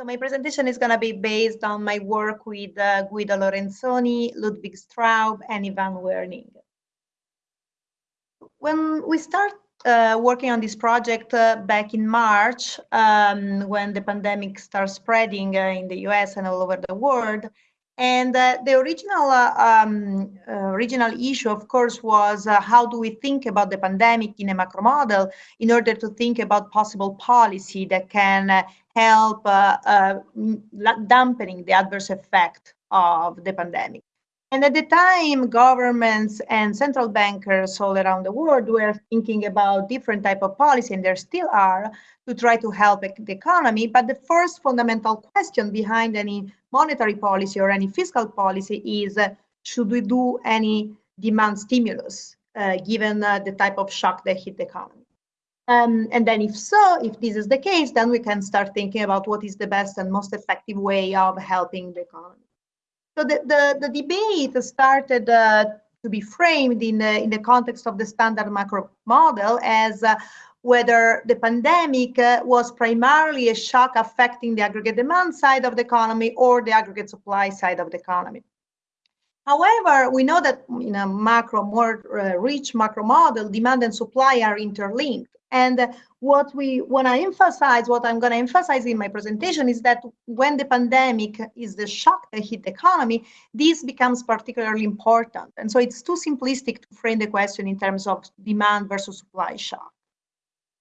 So my presentation is going to be based on my work with uh, Guido Lorenzoni, Ludwig Straub, and Ivan Werning. When we start uh, working on this project uh, back in March, um, when the pandemic started spreading uh, in the US and all over the world, and uh, the original uh, um, uh, original issue, of course, was uh, how do we think about the pandemic in a macro model in order to think about possible policy that can uh, help uh, dampening the adverse effect of the pandemic. And at the time, governments and central bankers all around the world were thinking about different type of policy, and there still are, to try to help the economy. But the first fundamental question behind any monetary policy or any fiscal policy is, should we do any demand stimulus, uh, given uh, the type of shock that hit the economy? Um, and then if so, if this is the case, then we can start thinking about what is the best and most effective way of helping the economy. So the, the, the debate started uh, to be framed in the, in the context of the standard macro model as uh, whether the pandemic uh, was primarily a shock affecting the aggregate demand side of the economy or the aggregate supply side of the economy. However, we know that in a macro, more uh, rich macro model, demand and supply are interlinked. And what we want to emphasize, what I'm going to emphasize in my presentation is that when the pandemic is the shock that hit the economy, this becomes particularly important. And so it's too simplistic to frame the question in terms of demand versus supply shock.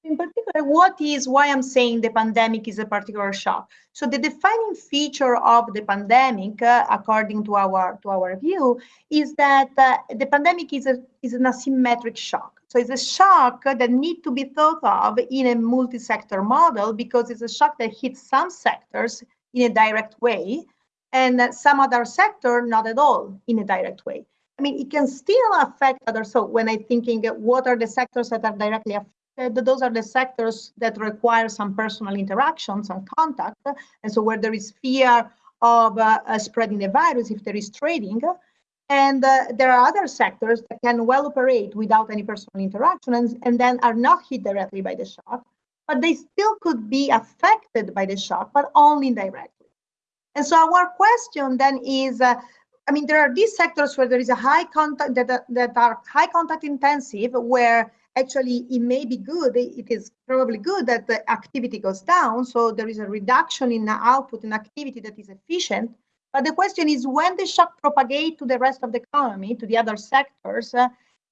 In particular, what is why I'm saying the pandemic is a particular shock? So the defining feature of the pandemic, uh, according to our to our view, is that uh, the pandemic is a is an asymmetric shock. So it's a shock that need to be thought of in a multi-sector model because it's a shock that hits some sectors in a direct way and some other sector not at all in a direct way. I mean, it can still affect others. So when I'm thinking what are the sectors that are directly affected, those are the sectors that require some personal interaction, some contact. And so where there is fear of uh, uh, spreading the virus, if there is trading, and uh, there are other sectors that can well operate without any personal interaction and, and then are not hit directly by the shock, but they still could be affected by the shock, but only indirectly. And so our question then is, uh, I mean, there are these sectors where there is a high contact that, that are high contact intensive, where actually it may be good, it is probably good that the activity goes down. So there is a reduction in output and activity that is efficient. But the question is when the shock propagate to the rest of the economy, to the other sectors, uh,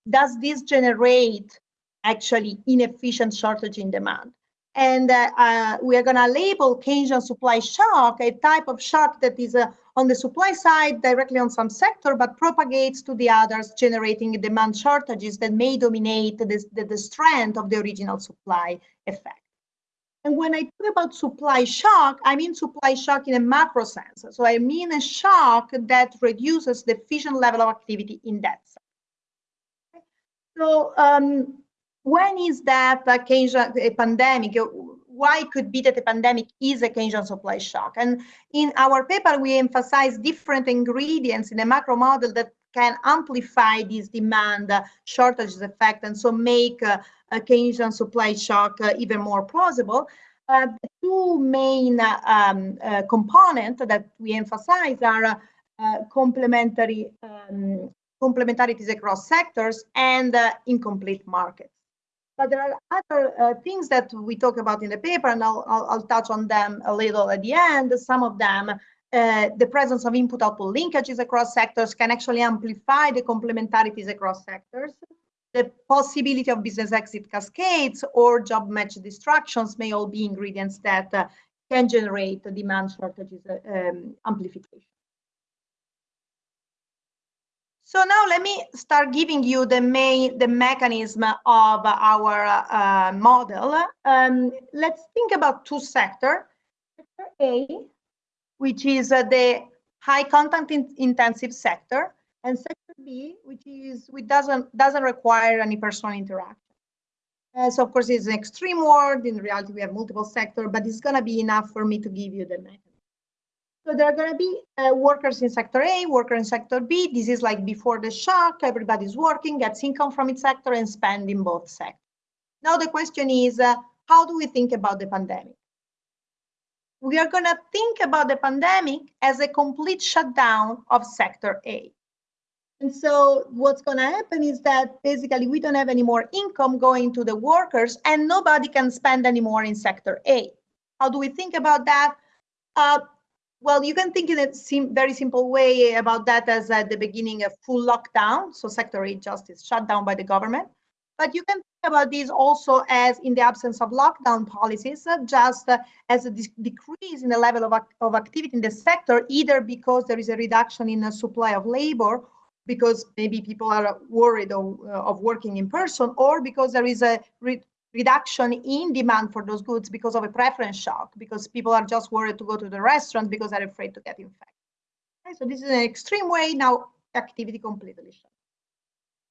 does this generate actually inefficient shortage in demand? And uh, uh, we are going to label Keynesian supply shock, a type of shock that is uh, on the supply side directly on some sector, but propagates to the others, generating demand shortages that may dominate the, the, the strength of the original supply effect. And when I talk about supply shock, I mean supply shock in a macro sense. So I mean a shock that reduces the efficient level of activity in that sense. So um, when is that a pandemic? Why could be that the pandemic is a Keynesian supply shock. And in our paper, we emphasize different ingredients in a macro model that can amplify this demand shortages effect and so make uh, a Keynesian supply shock uh, even more plausible. Uh, the two main um, uh, components that we emphasize are uh, complementary um, complementarities across sectors and uh, incomplete markets. But there are other uh, things that we talk about in the paper, and I'll, I'll, I'll, touch on them a little at the end. Some of them, uh, the presence of input-output linkages across sectors can actually amplify the complementarities across sectors. The possibility of business exit cascades or job match distractions may all be ingredients that uh, can generate demand shortages uh, um, amplification. So now let me start giving you the main the mechanism of our uh, model. Um, let's think about two sectors. Sector A, which is uh, the high content in intensive sector, and sector B, which is which doesn't doesn't require any personal interaction. Uh, so of course it's an extreme world. In reality, we have multiple sectors, but it's gonna be enough for me to give you the mechanism. So there are going to be uh, workers in sector A, worker in sector B. This is like before the shock, everybody's working, gets income from its sector and spend in both sectors. Now the question is, uh, how do we think about the pandemic? we are going to think about the pandemic as a complete shutdown of sector A. And so what's going to happen is that basically we don't have any more income going to the workers and nobody can spend anymore in sector A. How do we think about that? Uh, well, you can think in a sim very simple way about that as at the beginning of full lockdown. So sector A just is shut down by the government. But you can think about this also as in the absence of lockdown policies, uh, just uh, as a decrease in the level of, of activity in the sector, either because there is a reduction in the supply of labor because maybe people are worried of, uh, of working in person or because there is a re reduction in demand for those goods because of a preference shock, because people are just worried to go to the restaurant because they're afraid to get infected. Okay, so this is an extreme way now activity completely shut.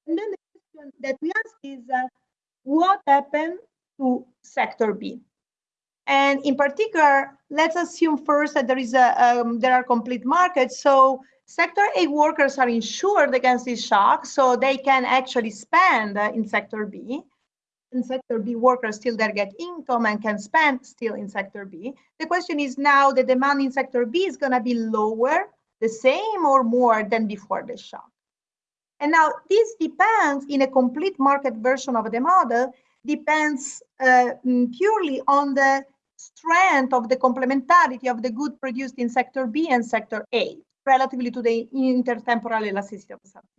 And then the question that we ask is uh, what happened to sector B? And in particular, let's assume first that there is a um, there are complete markets. So Sector A workers are insured against this shock, so they can actually spend in Sector B. In Sector B, workers still there get income and can spend still in Sector B. The question is now the demand in Sector B is going to be lower, the same or more than before the shock. And now this depends in a complete market version of the model, depends uh, mm, purely on the strength of the complementarity of the good produced in Sector B and Sector A relatively to the intertemporal elasticity of subject.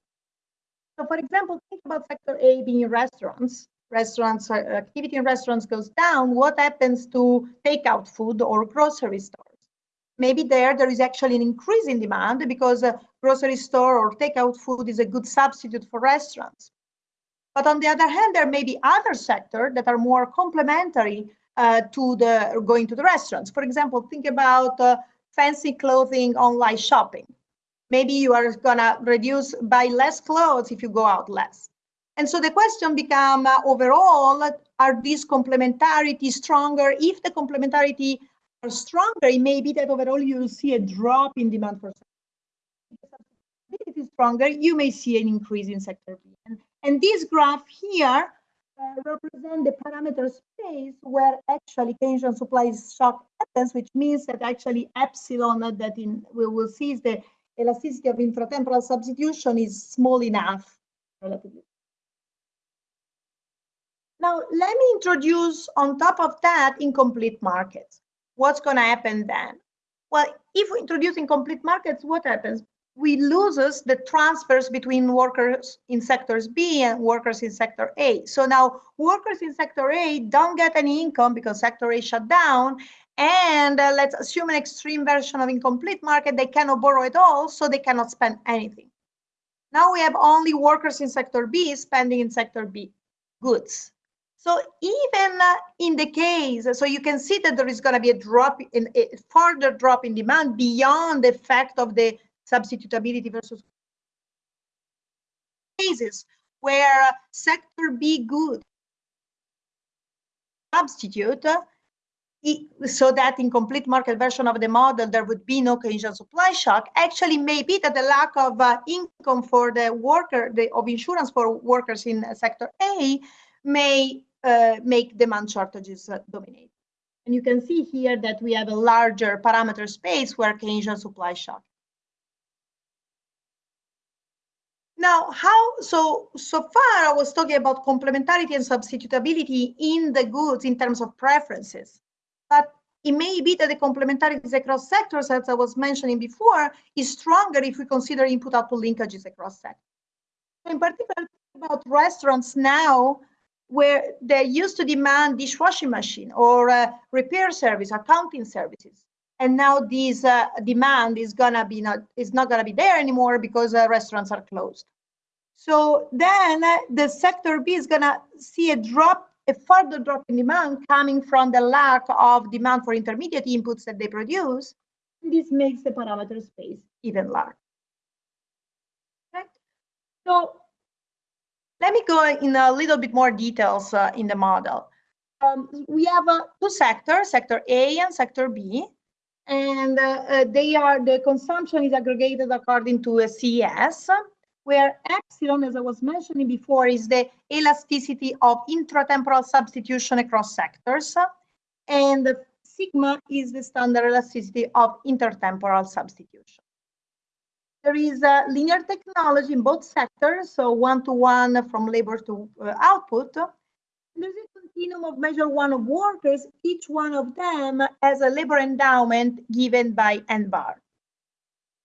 So for example, think about sector A being restaurants. Restaurants, uh, activity in restaurants goes down. What happens to takeout food or grocery stores? Maybe there, there is actually an increase in demand because a grocery store or takeout food is a good substitute for restaurants. But on the other hand, there may be other sectors that are more complementary uh, to the going to the restaurants. For example, think about uh, fancy clothing online shopping. Maybe you are gonna reduce buy less clothes if you go out less. And so the question become uh, overall, are these complementarity stronger? If the complementarity are stronger, it may be that overall you will see a drop in demand for if it is stronger, you may see an increase in sector B. And, and this graph here uh, represent the parameter space where actually Keynesian supply shock happens, which means that actually epsilon that in we will see is the elasticity of intratemporal substitution is small enough relatively. Now, let me introduce on top of that incomplete markets. What's going to happen then? Well, if we introduce incomplete markets, what happens? we loses the transfers between workers in sectors B and workers in sector A. So now workers in sector A don't get any income because sector A shut down. And uh, let's assume an extreme version of incomplete market, they cannot borrow at all, so they cannot spend anything. Now we have only workers in sector B spending in sector B goods. So even uh, in the case, so you can see that there is going to be a drop in a further drop in demand beyond the effect of the substitutability versus cases where sector B good substitute so that in complete market version of the model there would be no Keynesian supply shock. Actually may be that the lack of uh, income for the worker the, of insurance for workers in sector A may uh, make demand shortages uh, dominate and you can see here that we have a larger parameter space where Keynesian supply shock Now, how, so, so far I was talking about complementarity and substitutability in the goods in terms of preferences. But it may be that the complementarities across sectors, as I was mentioning before, is stronger if we consider input-output linkages across sectors. In particular, about restaurants now, where they used to demand dishwashing machine or uh, repair service, accounting services. And now this uh, demand is gonna be not is not gonna be there anymore because uh, restaurants are closed. So then uh, the sector B is gonna see a drop, a further drop in demand coming from the lack of demand for intermediate inputs that they produce. And this makes the parameter space even larger. Okay. So let me go in a little bit more details uh, in the model. Um, we have uh, two sectors, sector A and sector B and uh, uh, they are the consumption is aggregated according to a CES, where epsilon, as I was mentioning before, is the elasticity of intratemporal substitution across sectors, and sigma is the standard elasticity of intertemporal substitution. There is a linear technology in both sectors, so one-to-one -one from labor to uh, output. There's a continuum of measure one of workers. Each one of them has a labor endowment given by n bar.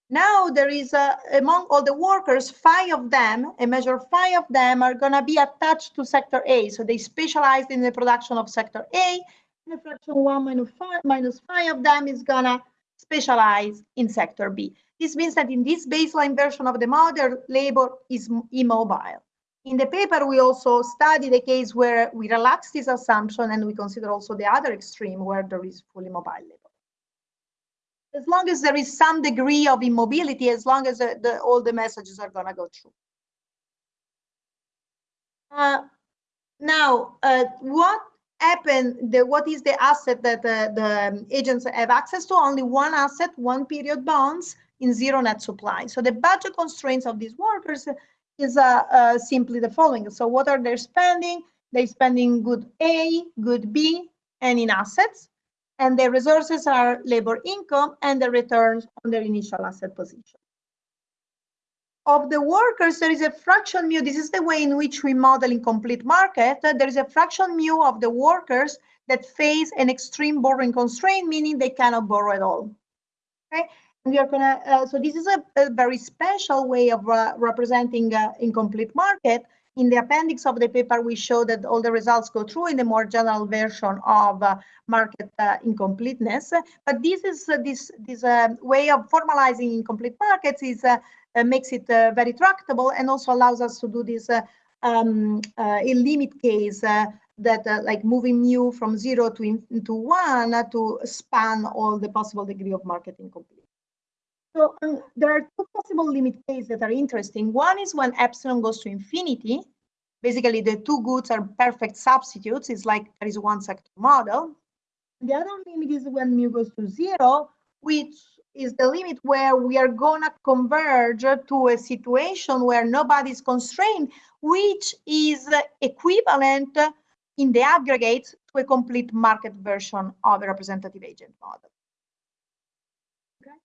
Now there is a, among all the workers, five of them, a measure five of them are gonna be attached to sector A. So they specialized in the production of sector A, and fraction one minus five, minus five of them is gonna specialize in sector B. This means that in this baseline version of the model, labor is immobile. In the paper, we also study the case where we relax this assumption and we consider also the other extreme where there is fully mobile labor as long as there is some degree of immobility, as long as the, the, all the messages are going to go through. Uh, now, uh, what happened, the, what is the asset that uh, the agents have access to? Only one asset, one period bonds in zero net supply. So the budget constraints of these workers is uh, uh, simply the following. So what are they spending? They're spending good A, good B, and in assets and the resources are labor income and the returns on their initial asset position. Of the workers, there is a fraction mu. This is the way in which we model in complete market. There is a fraction mu of the workers that face an extreme borrowing constraint, meaning they cannot borrow at all. Okay, and we are gonna. Uh, so this is a, a, very special way of uh, representing uh, incomplete market in the appendix of the paper, we show that all the results go through in the more general version of uh, market uh, incompleteness. But this is uh, this this way of formalizing incomplete markets is Uh, makes it uh, very tractable and also allows us to do this uh, um, a limit case that like moving mu from zero to into one to span all the possible degree of market incompleteness. So um, there are two possible limit cases that are interesting. One is when epsilon goes to infinity. Basically, the two goods are perfect substitutes. It's like there is one sector model. The other limit is when mu goes to zero, which is the limit where we are gonna converge to a situation where nobody is constrained, which is equivalent in the aggregate to a complete market version of a representative agent model. Okay.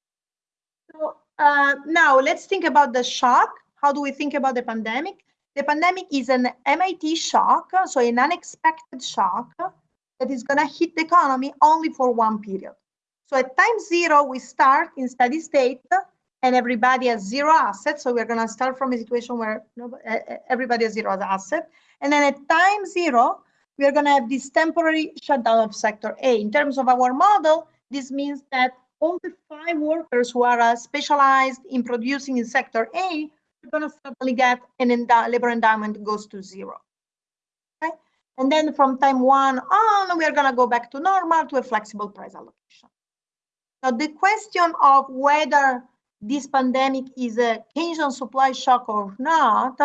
So uh, now let's think about the shock. How do we think about the pandemic? The pandemic is an MIT shock, so an unexpected shock that is going to hit the economy only for one period. So at time zero, we start in steady state and everybody has zero assets. So we're going to start from a situation where everybody has zero asset. And then at time zero, we are going to have this temporary shutdown of sector A. In terms of our model, this means that all the five workers who are uh, specialized in producing in sector A are going to suddenly get an endow labor endowment goes to zero. Okay? And then from time one on, we are going to go back to normal to a flexible price allocation. Now, the question of whether this pandemic is a Keynesian supply shock or not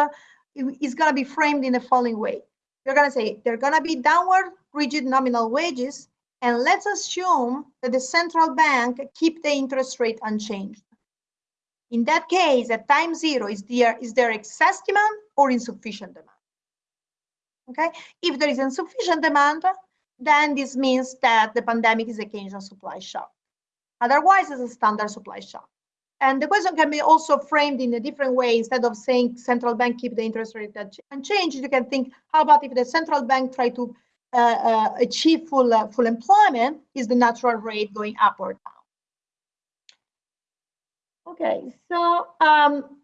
is going to be framed in the following way. You're going to say there are going to be downward rigid nominal wages and let's assume that the central bank keep the interest rate unchanged. In that case, at time zero, is there, is there excess demand or insufficient demand? Okay, if there is insufficient demand, then this means that the pandemic is a Keynesian supply shock. Otherwise, it's a standard supply shock. And the question can be also framed in a different way. Instead of saying central bank keep the interest rate unchanged, you can think, how about if the central bank try to uh, uh, achieve full, uh, full employment is the natural rate going up or down. Okay, so um,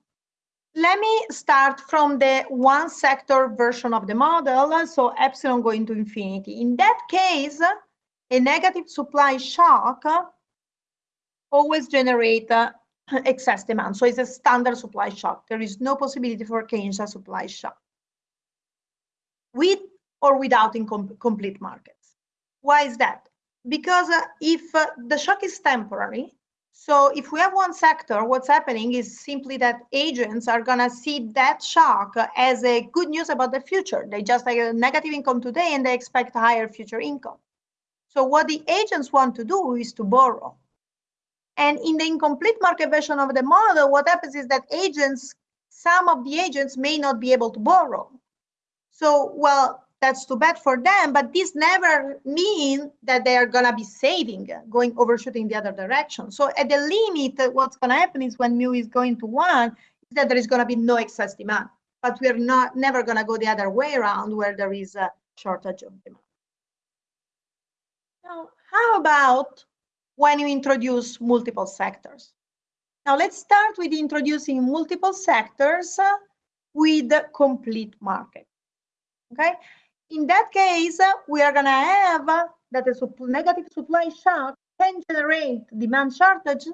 let me start from the one sector version of the model. So epsilon going to infinity. In that case, a negative supply shock always generate uh, excess demand. So it's a standard supply shock. There is no possibility for Keynesian supply shock. With or without incomplete markets. Why is that? Because uh, if uh, the shock is temporary, so if we have one sector, what's happening is simply that agents are going to see that shock as a good news about the future. They just have a negative income today and they expect higher future income. So what the agents want to do is to borrow. And in the incomplete market version of the model, what happens is that agents, some of the agents may not be able to borrow. So, well, that's too bad for them, but this never means that they are gonna be saving, going overshooting the other direction. So at the limit, what's gonna happen is when mu is going to one, is that there is gonna be no excess demand. But we're not never gonna go the other way around where there is a shortage of demand. Now, how about when you introduce multiple sectors? Now let's start with introducing multiple sectors uh, with the complete market. Okay, in that case, uh, we are gonna have uh, that a negative supply shock can generate demand shortage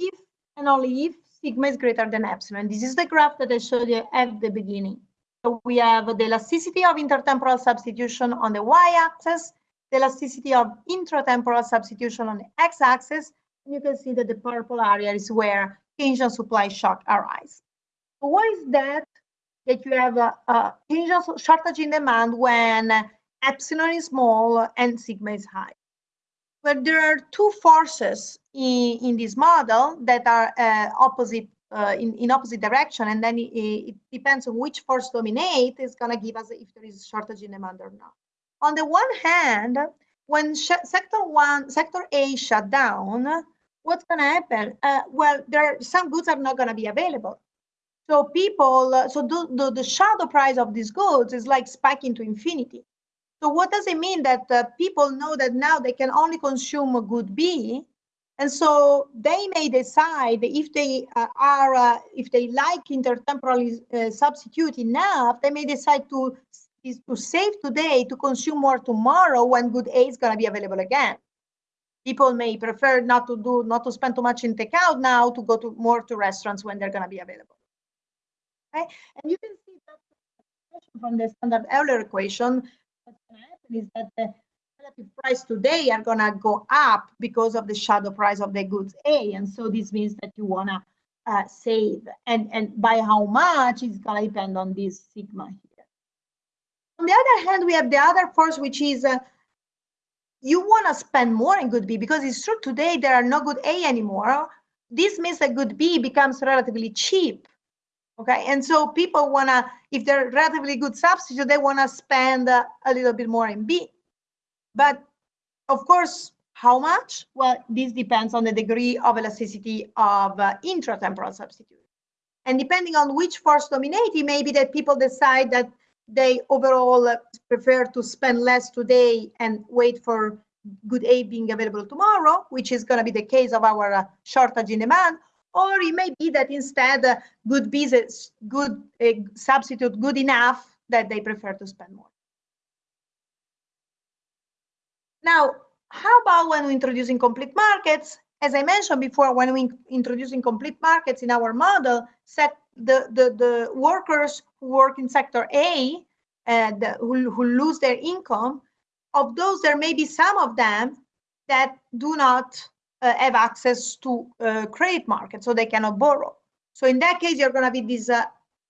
if and only if sigma is greater than epsilon. This is the graph that I showed you at the beginning. So we have the elasticity of intertemporal substitution on the y-axis, the elasticity of intratemporal substitution on the x-axis, and you can see that the purple area is where Keynesian supply shock arise. So why is that that you have a, a Keynesian shortage in demand when epsilon is small and sigma is high? Well, there are two forces in, in this model that are uh, opposite uh, in, in opposite direction, and then it, it depends on which force dominate is going to give us if there is shortage in demand or not. On the one hand, when sector one, sector A shut down, what's going to happen? Uh, well, there are, some goods are not going to be available. So people, uh, so the, the, the, shadow price of these goods is like spiking to infinity. So what does it mean that uh, people know that now they can only consume a good B, and so they may decide if they uh, are, uh, if they like intertemporal uh, substitute enough, they may decide to is to save today to consume more tomorrow when good A is going to be available again. People may prefer not to do not to spend too much in takeout now to go to more to restaurants when they're going to be available. Okay? And you can see that from the standard Euler equation what's going to happen is that the relative price today are going to go up because of the shadow price of the goods a and so this means that you want to uh, save. And and by how much is going to depend on this sigma here on the other hand we have the other force which is uh, you want to spend more in good B because it's true today there are no good A anymore. This means that good B becomes relatively cheap. Okay, and so people want to, if they're relatively good substitute, they want to spend uh, a little bit more in B. But of course, how much? Well, this depends on the degree of elasticity of uh, intratemporal substitute. And depending on which force dominate, it may be that people decide that they overall prefer to spend less today and wait for good A being available tomorrow, which is going to be the case of our uh, shortage in demand, or it may be that instead uh, good B is good uh, substitute good enough that they prefer to spend more. Now, how about when we're introducing complete markets? As I mentioned before, when we introducing complete markets in our model, set the, the, the workers who work in sector A and who, who lose their income, of those, there may be some of them that do not uh, have access to uh, credit market, so they cannot borrow. So in that case, you're going to be this uh,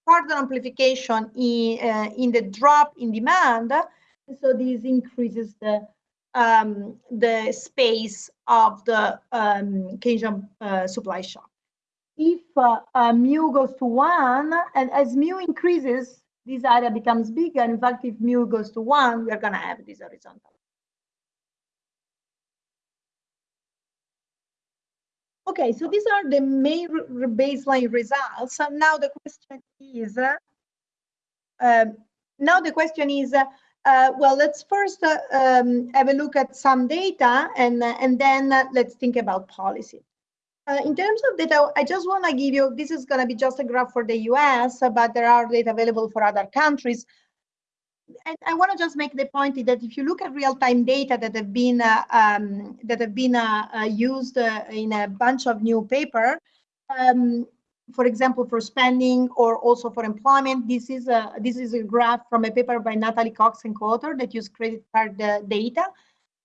further amplification in, uh, in the drop in demand. So this increases the um, the space of the um, Keynesian uh, supply shock if uh, uh, mu goes to one, and as mu increases, this area becomes bigger. In fact, if mu goes to one, we're going to have this horizontal. Okay, so these are the main baseline results. And now the question is, uh, um, now the question is, uh, uh, well, let's first uh, um, have a look at some data and, and then let's think about policy. Uh, in terms of data, I just want to give you, this is going to be just a graph for the US, but there are data available for other countries. And I want to just make the point that if you look at real-time data that have been uh, um, that have been uh, uh used uh, in a bunch of new paper, um, for example, for spending or also for employment, this is a this is a graph from a paper by Natalie Cox and co-author that use credit card uh, data.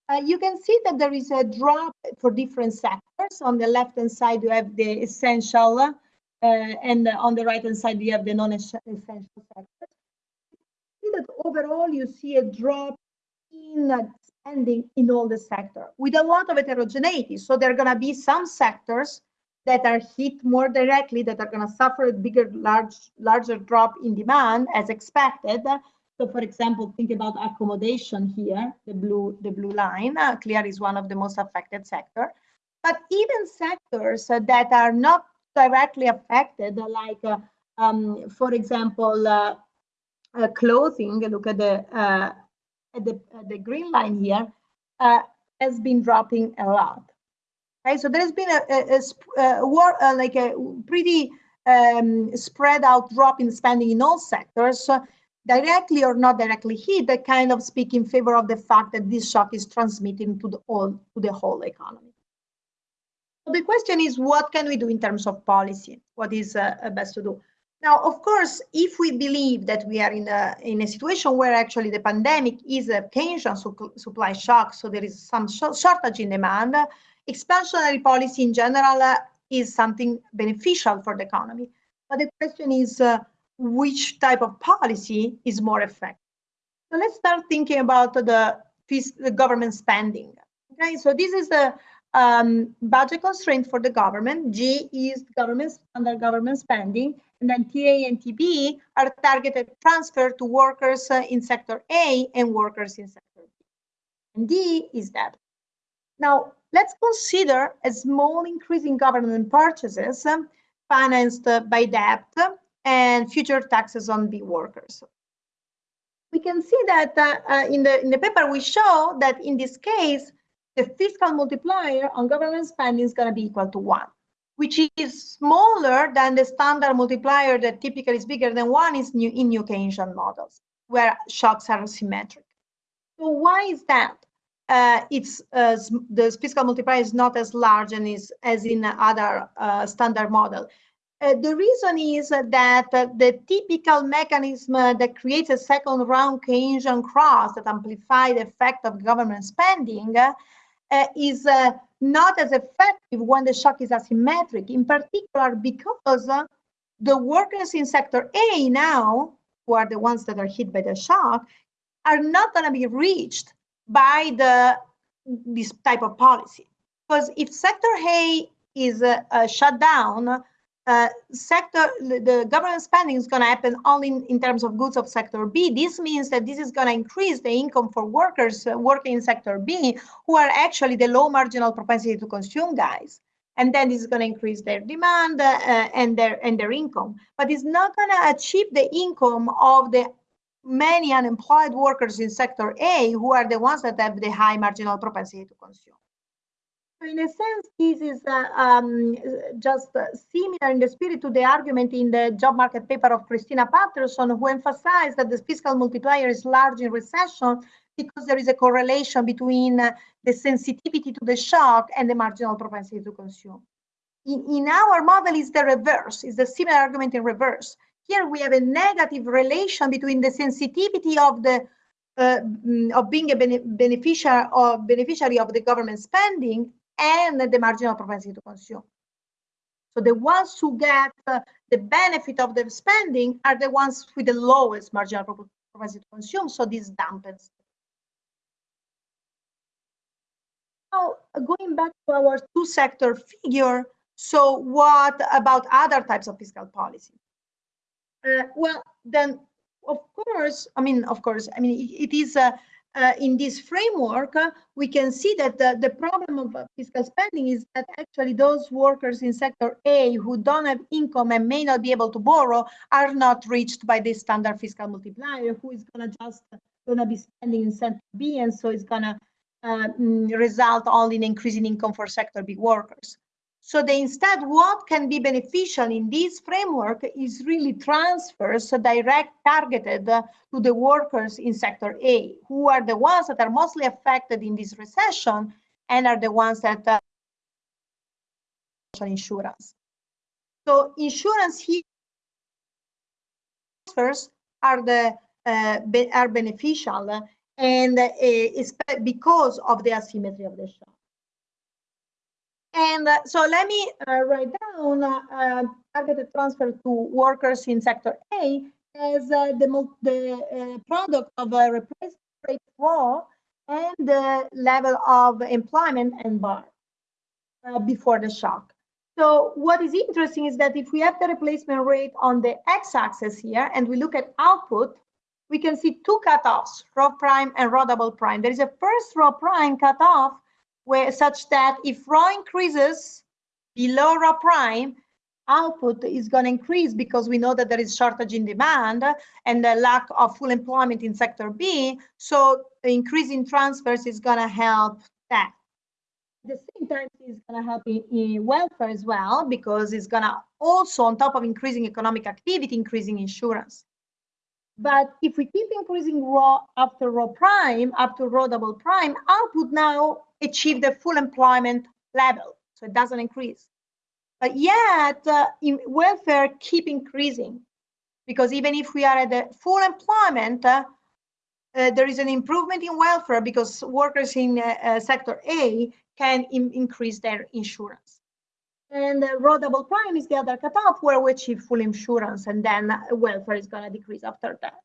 Uh, you can see that there is a drop for different sectors. On the left-hand side, you have the essential, uh, and on the right-hand side, you have the non-essential sectors. See that overall, you see a drop in spending in all the sector with a lot of heterogeneity. So there are going to be some sectors that are hit more directly, that are going to suffer a bigger, large, larger drop in demand as expected, So for example, think about accommodation here, the blue, the blue line, uh, clear is one of the most affected sector. But even sectors uh, that are not directly affected, like, uh, um, for example, uh, uh, clothing, look at the, uh, at the, the green line here, has been dropping a lot. Okay, so there's been a, a, a, a war, like a pretty um, spread out drop in spending in all sectors, directly or not directly hit, that kind of speak in favor of the fact that this shock is transmitting to the whole, to the whole economy. So the question is, what can we do in terms of policy? What is uh, best to do? Now, of course, if we believe that we are in a, in a situation where actually the pandemic is a Keynesian su supply shock, so there is some sh shortage in demand, expansionary policy in general uh, is something beneficial for the economy. But the question is, uh, which type of policy is more effective. So let's start thinking about the, the government spending. Okay, so this is the um, budget constraint for the government. G is government under government spending, and then TA and TB are targeted transfer to workers uh, in sector A and workers in sector B. And D is debt. Now, let's consider a small increase in government purchases financed by debt and future taxes on B workers. We can see that uh, uh, in, the, in the paper we show that in this case, the fiscal multiplier on government spending is going to be equal to one, which is smaller than the standard multiplier that typically is bigger than one is new, in new Keynesian models, where shocks are symmetric. So why is that? Uh, it's uh, the fiscal multiplier is not as large and is as in other uh, standard model. Uh, the reason is that uh, the typical mechanism uh, that creates a second round Keynesian cross that amplify the effect of government spending is not as effective when the shock is asymmetric, in particular because the workers in sector A now, who are the ones that are hit by the shock, are not going to be reached by the this type of policy. Because if sector A is uh, uh, shut down, uh, sector, the government spending is going to happen only in, in, terms of goods of sector B. This means that this is going to increase the income for workers uh, working in sector B, who are actually the low marginal propensity to consume guys. And then this is going to increase their demand uh, and their and their income. But it's not going to achieve the income of the many unemployed workers in sector A, who are the ones that have the high marginal propensity to consume in a sense, this is uh, um, just uh, similar in the spirit to the argument in the job market paper of Christina Patterson, who emphasized that the fiscal multiplier is large in recession because there is a correlation between uh, the sensitivity to the shock and the marginal propensity to consume. In, in our model, is the reverse, is the similar argument in reverse. Here we have a negative relation between the sensitivity of the uh, mm, of being a bene beneficiary or beneficiary of the government spending and the marginal propensity to consume. So the ones who get uh, the benefit of the spending are the ones with the lowest marginal propensity to consume. So this dampens. Now, going back to our two sector figure, so what about other types of fiscal policy? Uh, well, then, of course, I mean, of course, I mean, it, it is a, uh, in this framework, uh, we can see that the, the problem of fiscal spending is that actually those workers in sector A who don't have income and may not be able to borrow are not reached by this standard fiscal multiplier, who is going to just going to be spending in sector B, and so it's going to uh, mm, result only in increasing income for sector B workers. So the, instead, what can be beneficial in this framework is really transfers direct targeted to the workers in sector A, who are the ones that are mostly affected in this recession and are the ones that uh, insurance. So insurance here transfers are the uh, be, are beneficial and uh, because of the asymmetry of the shock. And uh, so let me uh, write down uh, targeted transfer to workers in sector A as uh, the, the uh, product of a replacement rate flow and the level of employment and bar uh, before the shock. So what is interesting is that if we have the replacement rate on the x-axis here and we look at output, we can see two cutoffs, rho prime and rho double prime. There is a first rho prime cutoff where such that if rho increases below rho prime, output is going to increase because we know that there is shortage in demand and the lack of full employment in sector B. So the increase in transfers is going to help that. At the same time, it's going to help in, in, welfare as well because it's going to also, on top of increasing economic activity, increasing insurance. But if we keep increasing rho after rho prime, up to rho double prime, output now achieve the full employment level. So it doesn't increase. But yet, uh, welfare keep increasing because even if we are at the full employment, uh, uh, there is an improvement in welfare because workers in uh, uh, sector A can increase their insurance. And uh, rho double prime is the other cutoff where we achieve full insurance and then welfare is going to decrease after that.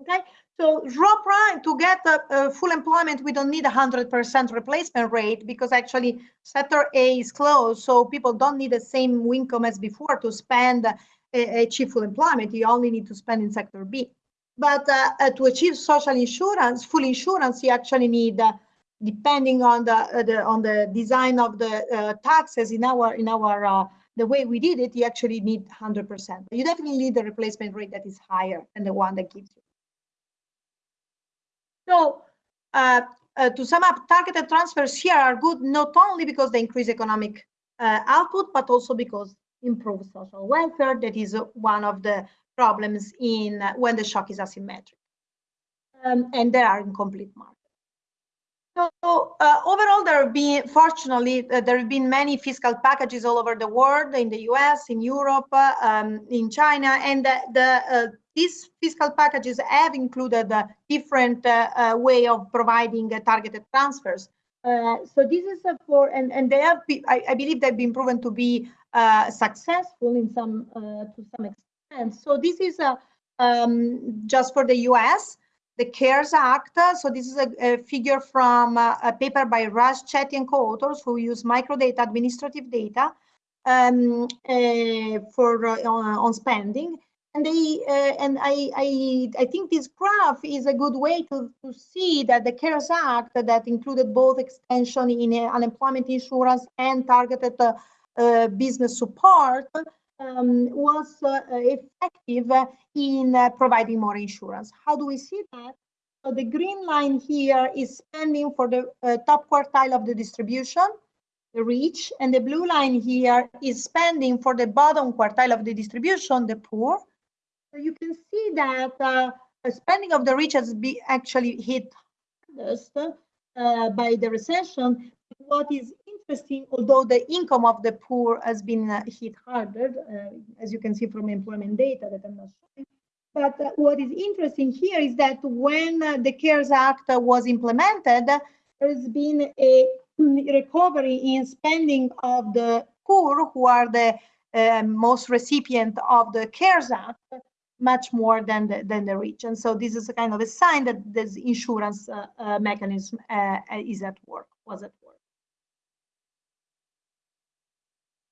Okay, so rho prime to get a, full employment, we don't need a 100% replacement rate because actually sector A is closed, so people don't need the same income as before to spend achieve full employment. You only need to spend in sector B. But uh, uh, to achieve social insurance, full insurance, you actually need, uh, depending on the, uh, the, on the design of the uh, taxes in our in our uh, the way we did it, you actually need 100%. You definitely need the replacement rate that is higher than the one that gives you. So uh, uh, to sum up, targeted transfers here are good not only because they increase economic uh, output, but also because improve social welfare. That is one of the problems in when the shock is asymmetric. Um, and there are incomplete markets. So uh, overall, there have been, fortunately, uh, there have been many fiscal packages all over the world, in the US, in Europe, uh, um, in China, and the, the these fiscal packages have included a different uh, uh, way of providing uh, targeted transfers. so this is for, and, and they have, be, I, I, believe they've been proven to be successful in some, to some extent. So this is um, just for the US, the CARES Act. So this is a, a figure from a, a paper by Raj Chetty and co-authors who use microdata, administrative data, um, uh, for uh, on, on, spending and they uh, and I, I I think this graph is a good way to, to see that the CARES Act that included both extension in uh, unemployment insurance and targeted uh, uh business support um, was uh, effective in uh, providing more insurance. How do we see that? So the green line here is spending for the top quartile of the distribution, the rich, and the blue line here is spending for the bottom quartile of the distribution, the poor. So you can see that uh, spending of the rich has been actually hit hardest uh, by the recession. What is interesting, although the income of the poor has been uh, hit harder, uh, as you can see from employment data that I'm not showing. But uh, what is interesting here is that when uh, the CARES Act was implemented, there's been a recovery in spending of the poor, who are the most recipient of the CARES Act, much more than the, than the rich. And so this is a kind of a sign that this insurance uh, uh, mechanism uh, is at work, was at work.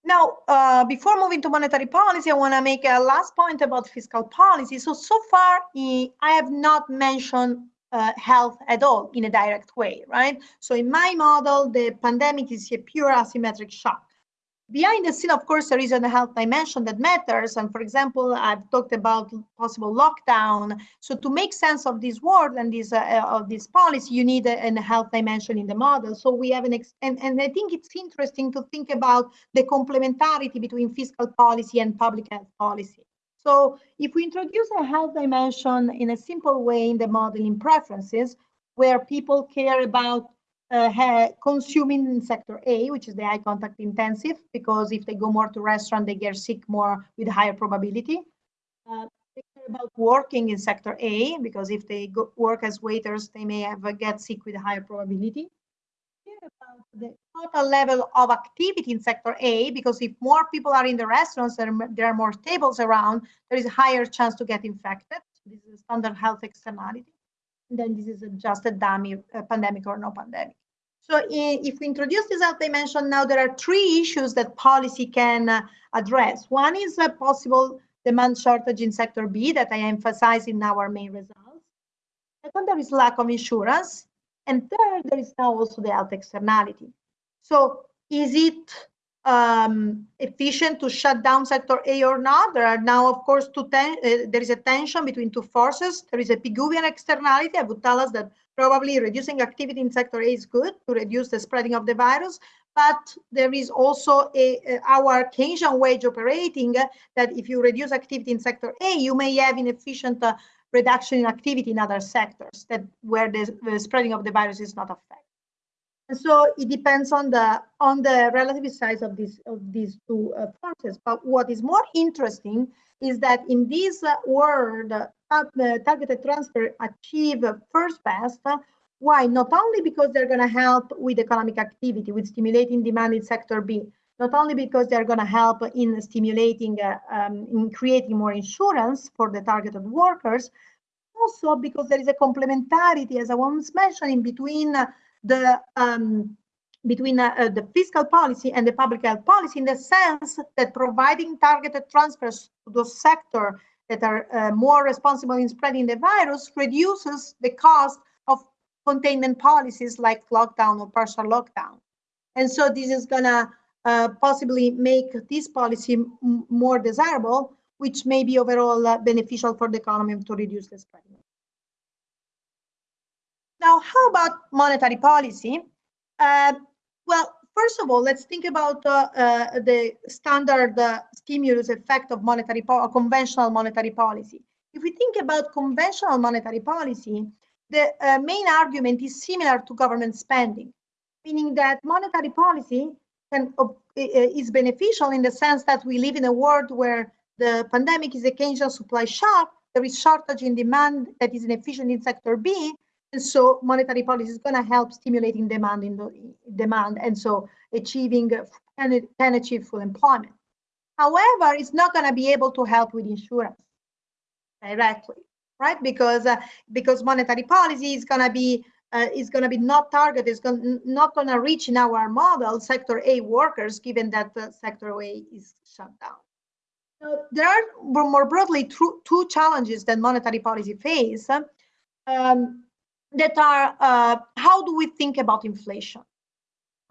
Now, uh, before moving to monetary policy, I want to make a last point about fiscal policy. So, so far, I have not mentioned uh, health at all in a direct way, right? So in my model, the pandemic is a pure asymmetric shock behind the scene, of course, there is a health dimension that matters. And for example, I've talked about possible lockdown. So to make sense of this world and this uh, of this policy, you need a, a, health dimension in the model. So we have an and, and I think it's interesting to think about the complementarity between fiscal policy and public health policy. So if we introduce a health dimension in a simple way in the modeling preferences, where people care about uh, consuming in sector A, which is the eye contact intensive, because if they go more to restaurant, they get sick more with higher probability. Uh, they care about working in sector A, because if they go, work as waiters, they may have uh, get sick with higher probability. Care About the total level of activity in sector A, because if more people are in the restaurants, there, there are more tables around, there is a higher chance to get infected. This is a standard health externality. And then this is just a dummy pandemic or no pandemic. So if we introduce this health dimension now, there are three issues that policy can uh, address. One is a possible demand shortage in sector B that I emphasize in our main results. Second, there is lack of insurance. And third, there is now also the health externality. So is it um, efficient to shut down sector A or not? There are now, of course, two uh, there is a tension between two forces. There is a Pigouvian externality that would tell us that probably reducing activity in sector A is good to reduce the spreading of the virus. But there is also a, a our Keynesian wage operating uh, that if you reduce activity in sector A, you may have inefficient uh, reduction in activity in other sectors that where the, the spreading of the virus is not affected. And so it depends on the on the relative size of these of these two uh, forces. But what is more interesting is that in this uh, world, uh, targeted transfer achieve first best. Why? Not only because they're going to help with economic activity, with stimulating demand in sector B, not only because they're going to help in stimulating, uh, um, in creating more insurance for the targeted workers, also because there is a complementarity, as I was mentioning, between the um, between uh, uh, the fiscal policy and the public health policy in the sense that providing targeted transfers to those sectors that are uh, more responsible in spreading the virus reduces the cost of containment policies like lockdown or partial lockdown. And so this is going to uh, possibly make this policy more desirable, which may be overall uh, beneficial for the economy to reduce the spread. Now, how about monetary policy? Uh, well, first of all, let's think about uh, uh, the standard uh, stimulus effect of monetary conventional monetary policy. If we think about conventional monetary policy, the uh, main argument is similar to government spending, meaning that monetary policy can, is beneficial in the sense that we live in a world where the pandemic is a Keynesian supply shock, there is shortage in demand that is inefficient in sector B, and so monetary policy is going to help stimulating demand in the demand and so achieving can, can achieve full employment. However, it's not going to be able to help with insurance directly, right? Because uh, because monetary policy is going to be uh, is going to be not targeted, is going not going to reach in our model sector A workers, given that uh, sector A is shut down. So there are more broadly two challenges that monetary policy face. Um, that are uh, how do we think about inflation?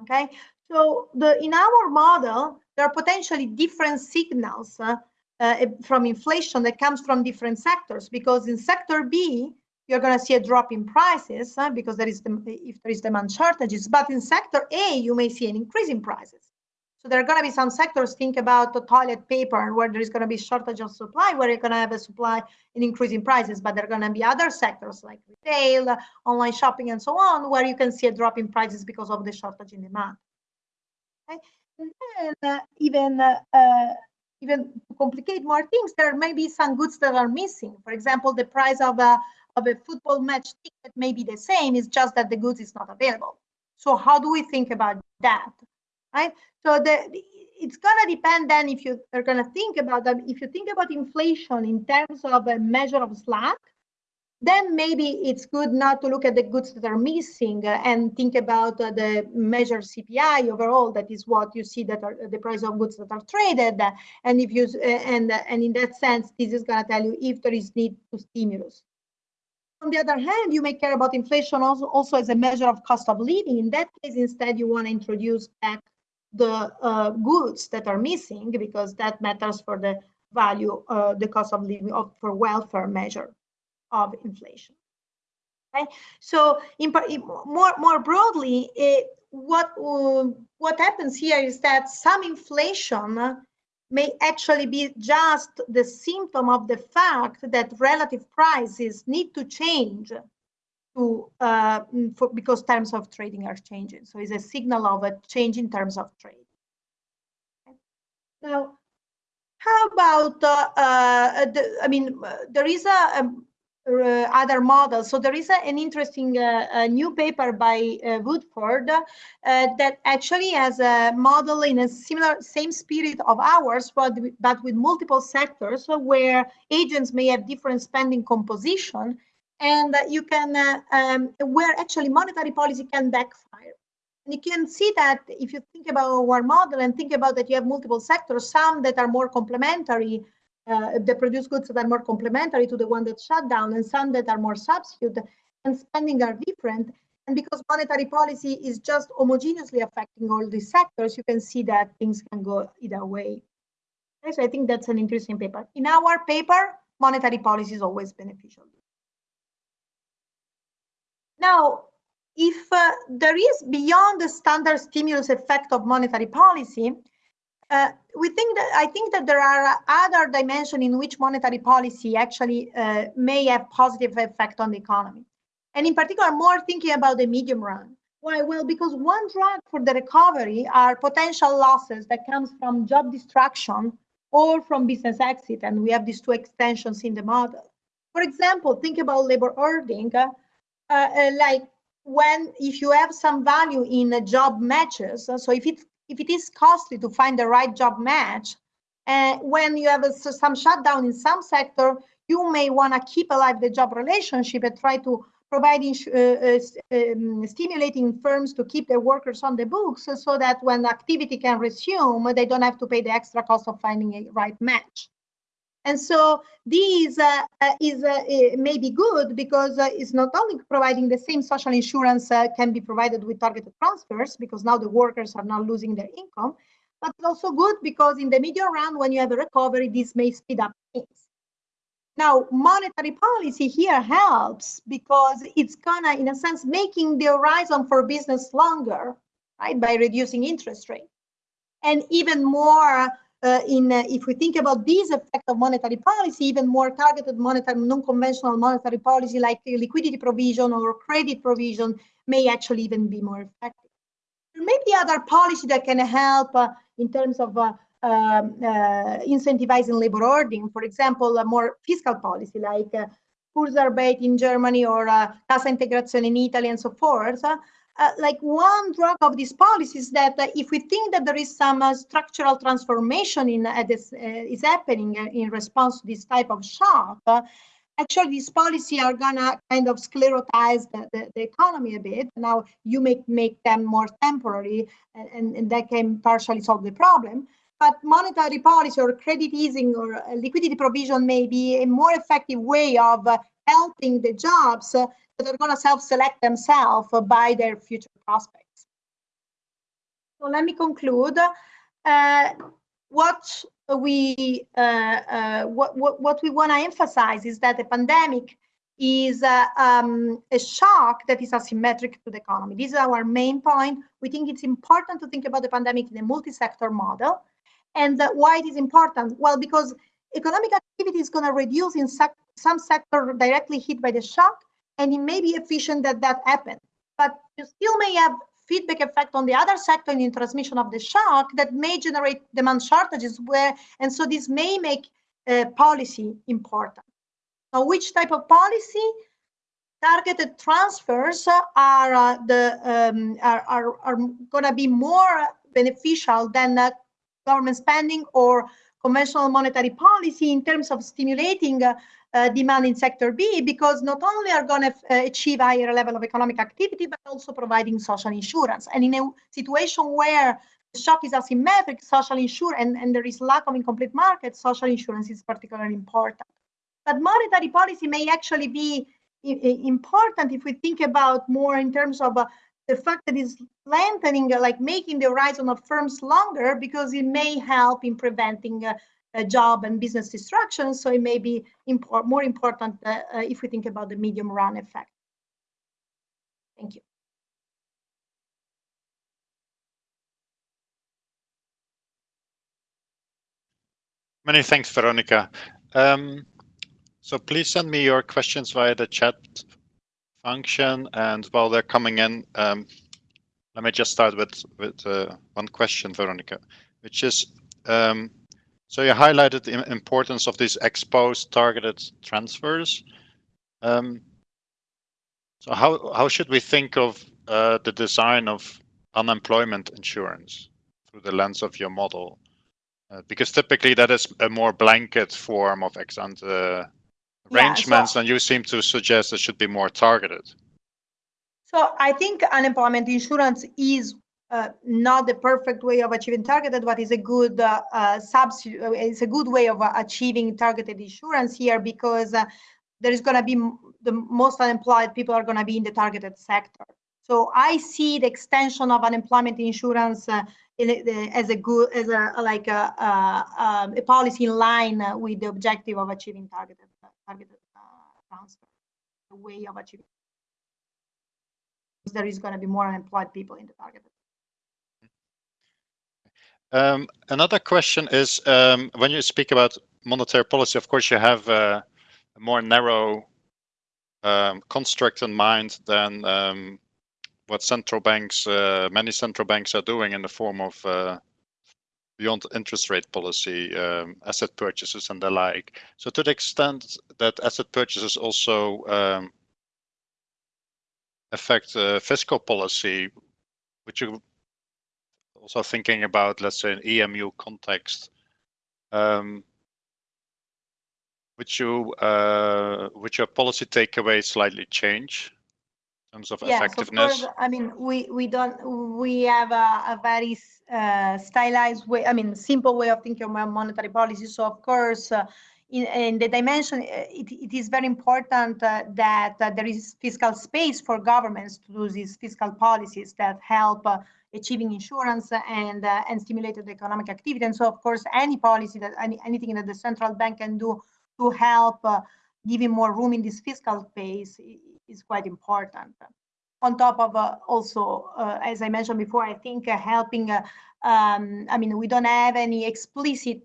Okay, so the in our model there are potentially different signals uh, uh, from inflation that comes from different sectors because in sector B you're going to see a drop in prices uh, because there is the, if there is demand shortages, but in sector A you may see an increase in prices. So there are going to be some sectors, think about the toilet paper, where there is going to be shortage of supply, where you're going to have a supply in increasing prices, but there are going to be other sectors like retail, online shopping, and so on, where you can see a drop in prices because of the shortage in demand. Okay? And then uh, even, uh, uh, even to complicate more things, there may be some goods that are missing. For example, the price of a, of a football match ticket may be the same, it's just that the goods is not available. So how do we think about that? Right? So the, it's gonna depend then if you are gonna think about them. If you think about inflation in terms of a measure of slack, then maybe it's good not to look at the goods that are missing uh, and think about uh, the measure CPI overall. That is what you see that are the price of goods that are traded. And if you uh, and and in that sense, this is going to tell you if there is need to stimulus. On the other hand, you may care about inflation also, also as a measure of cost of living. In that case, instead, you want to introduce back the uh, goods that are missing because that matters for the value, uh, the cost of living of, for welfare measure of inflation. Okay, so in, more more broadly, it, what uh, what happens here is that some inflation may actually be just the symptom of the fact that relative prices need to change to uh, mm, for, because terms of trading are changing. So it's a signal of a change in terms of trade. Okay. Now, how about uh, uh, the, I mean, uh, there is a, a um, uh, other models. So there is a, an interesting uh, new paper by Woodford that actually has a model in a similar same spirit of ours, but but with multiple sectors where agents may have different spending composition and you can uh, um, where actually monetary policy can backfire. And you can see that if you think about our model and think about that you have multiple sectors, some that are more complementary, uh, produce goods that are more complementary to the one that shut down and some that are more substitute and spending are different. And because monetary policy is just homogeneously affecting all these sectors, you can see that things can go either way. Okay, so I think that's an interesting paper. In our paper, monetary policy is always beneficial. Now, if uh, there is beyond the standard stimulus effect of monetary policy, uh, we think that I think that there are other dimensions in which monetary policy actually uh, may have positive effect on the economy. And in particular, more thinking about the medium run. Why? Well, because one drag for the recovery are potential losses that comes from job destruction or from business exit. And we have these two extensions in the model. For example, think about labor hoarding, uh, like when if you have some value in a job matches, so if it if it is costly to find the right job match, uh, when you have a, some shutdown in some sector, you may want to keep alive the job relationship and try to provide uh, uh, um, stimulating firms to keep their workers on the books so that when activity can resume, they don't have to pay the extra cost of finding a right match. And so this uh, uh, is uh, maybe good because uh, it's not only providing the same social insurance uh, can be provided with targeted transfers because now the workers are not losing their income, but also good because in the medium run, when you have a recovery, this may speed up things. Now, monetary policy here helps because it's gonna, in a sense, making the horizon for business longer, right, by reducing interest rate. And even more in uh, if we think about these effect of monetary policy, even more targeted monetary, non-conventional monetary policy like liquidity provision or credit provision may actually even be more effective. There may be other policy that can help uh, in terms of uh, um, uh, incentivizing labor hoarding, for example, a more fiscal policy like uh, Kurzarbeit in Germany or uh, Integrazione in Italy and so forth, uh, like one drug of this policy is that uh, if we think that there is some uh, structural transformation in uh, this uh, is happening in response to this type of shock, actually these policies are gonna kind of sclerotize the, the, the, economy a bit. Now you make make them more temporary, and, and that can partially solve the problem. But monetary policy or credit easing or liquidity provision may be a more effective way of helping the jobs that are going to self-select themselves by their future prospects. So let me conclude. Uh, what we uh, uh, what, what, what we want to emphasize is that the pandemic is uh, um, a shock that is asymmetric to the economy. This is our main point. We think it's important to think about the pandemic in a multi-sector model. And why it is important? Well, because economic activity is going to reduce in sec some sector directly hit by the shock, and it may be efficient that that happened. But you still may have feedback effect on the other sector in the transmission of the shock that may generate demand shortages where, and so this may make uh, policy important. Now, which type of policy? Targeted transfers are uh, the um, are, are, are going to be more beneficial than uh, government spending or conventional monetary policy in terms of stimulating uh, uh, demand in sector B because not only are going to uh, achieve higher level of economic activity, but also providing social insurance. And in a situation where the shock is asymmetric, social insurance, and, and there is lack of incomplete market, social insurance is particularly important. But monetary policy may actually be important if we think about more in terms of uh, the fact that it's lengthening, uh, like making the horizon of firms longer because it may help in preventing uh, job and business destruction. So it may be import, more important uh, uh, if we think about the medium run effect. Thank you. Many thanks, Veronica. Um, so please send me your questions via the chat function. And while they're coming in, um, let me just start with, with uh, one question, Veronica, which is, um, so you highlighted the importance of these ex post targeted transfers. Um, so how, how should we think of uh, the design of unemployment insurance through the lens of your model? Uh, because typically that is a more blanket form of ex ante arrangements, yeah, so, and you seem to suggest it should be more targeted. So I think unemployment insurance is uh, not the perfect way of achieving targeted, but is a good uh, uh. Uh, it's a good way of uh, achieving targeted insurance here because uh, there is going to be the most unemployed people are going to be in the targeted sector. So I see the extension of unemployment insurance as a good, as a like a, um, a, policy in line with the objective of achieving targeted targeted transfer, the way of achieving. There is going to be more unemployed people in the targeted um, another question is um, when you speak about monetary policy, of course, you have a more narrow um, construct in mind than um, what central banks, uh, many central banks are doing in the form of uh, beyond interest rate policy, um, asset purchases and the like. So to the extent that asset purchases also um, affect uh, fiscal policy, would you also thinking about, let's say, an EMU context, um, would you uh, would your policy takeaway slightly change in terms of yes, effectiveness? Of course, I mean, we we don't we have a, a very uh, stylized way. I mean, simple way of thinking about monetary policy. So of course. Uh, in, in, the dimension, uh, it, it is very important uh, that uh, there is fiscal space for governments to do these fiscal policies that help uh, achieving insurance and uh, and stimulated economic activity. And so, of course, any policy that any, anything that the central bank can do to help uh, giving more room in this fiscal space is quite important. On top of uh, also, uh, as I mentioned before, I think uh, helping. Uh, um, I mean, we don't have any explicit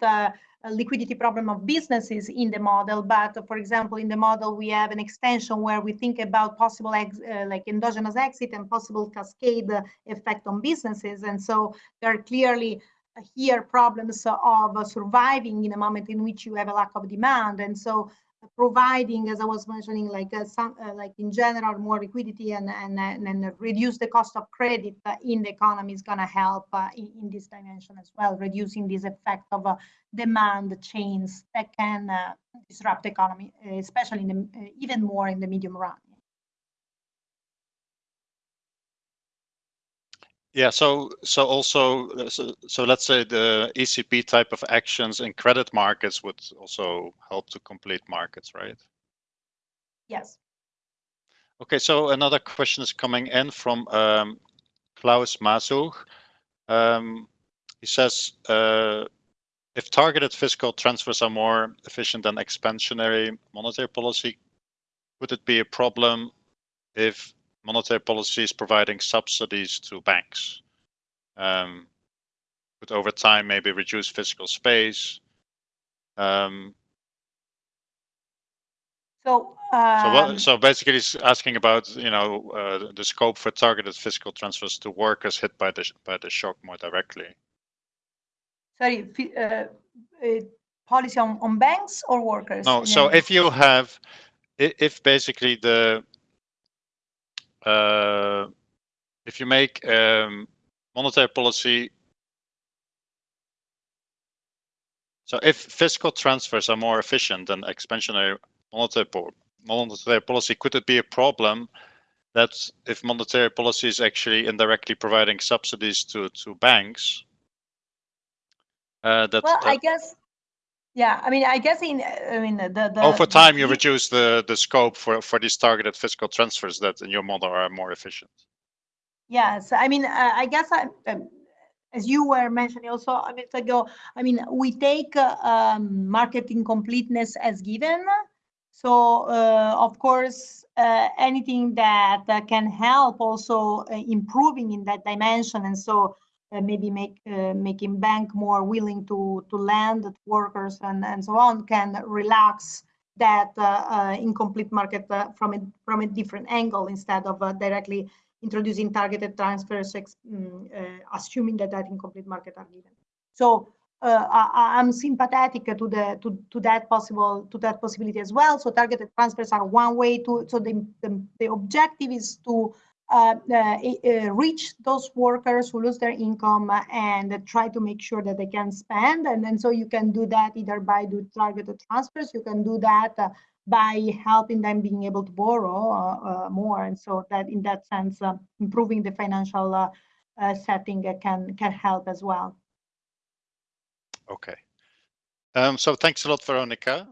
liquidity problem of businesses in the model, but for example, in the model, we have an extension where we think about possible uh, like endogenous exit and possible cascade effect on businesses. And so there are clearly uh, here problems of surviving in a moment in which you have a lack of demand. And so providing, as I was mentioning, like uh, some, uh, like in general, more liquidity and and, and reduce the cost of credit uh, in the economy is going to help in, in, this dimension as well, reducing this effect of demand chains that can disrupt the economy, especially in the, even more in the medium run. Yeah, so so also so, so let's say the ECB type of actions in credit markets would also help to complete markets, right? Yes. Okay, so another question is coming in from um, Klaus Masuch. Um, he says, uh, if targeted fiscal transfers are more efficient than expansionary monetary policy, would it be a problem if monetary policy is providing subsidies to banks. Um, but over time, maybe reduce fiscal space. Um, so, um, so, what, so basically, it's asking about you know uh, the scope for targeted fiscal transfers to workers hit by the by the shock more directly. Sorry, uh, uh, policy on, on banks or workers? No. So if you have, if basically the uh, if you make um, monetary policy so if fiscal transfers are more efficient than expansionary monetary, monetary policy, could it be a problem that if monetary policy is actually indirectly providing subsidies to to banks? Uh, that, well, that, I guess yeah, I mean, I guess in I mean the, the over time you reduce the the scope for for these targeted fiscal transfers that in your model are more efficient. Yes, I mean, uh, I guess I, um, as you were mentioning also a minute ago, I mean, we take uh, um, market incompleteness as given. So uh, of course, uh, anything that can help also uh, improving in that dimension, and so uh, maybe make uh, making bank more willing to to lend workers and and so on can relax that uh, incomplete market from a from a different angle instead of directly introducing targeted transfers, um, assuming that that incomplete market are given. So uh, I, am sympathetic to the to, to that possible to that possibility as well. So targeted transfers are one way to so the the, the objective is to uh, uh, uh, Uh, uh, uh, reach those workers who lose their income and try to make sure that they can spend. And then so you can do that either by do targeted transfers, you can do that by helping them being able to borrow more. And so that in that sense, improving the financial uh, setting uh, can can help as well. Okay. Um, so thanks a lot, Veronica.